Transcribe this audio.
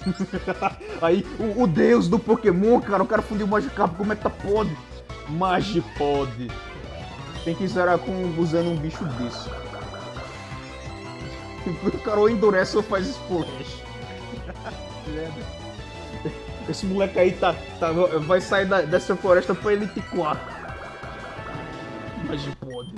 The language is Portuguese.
Aí, o, o, deus do Pokémon, cara, o cara fundiu o Magikarp, como é que tá pode? Magipod. Tem que zerar com, usando um bicho desse. O cara ou endurece ou faz splash. Esse moleque aí tá, tá, vai sair da, dessa floresta pra ele Elite 4. Magipod.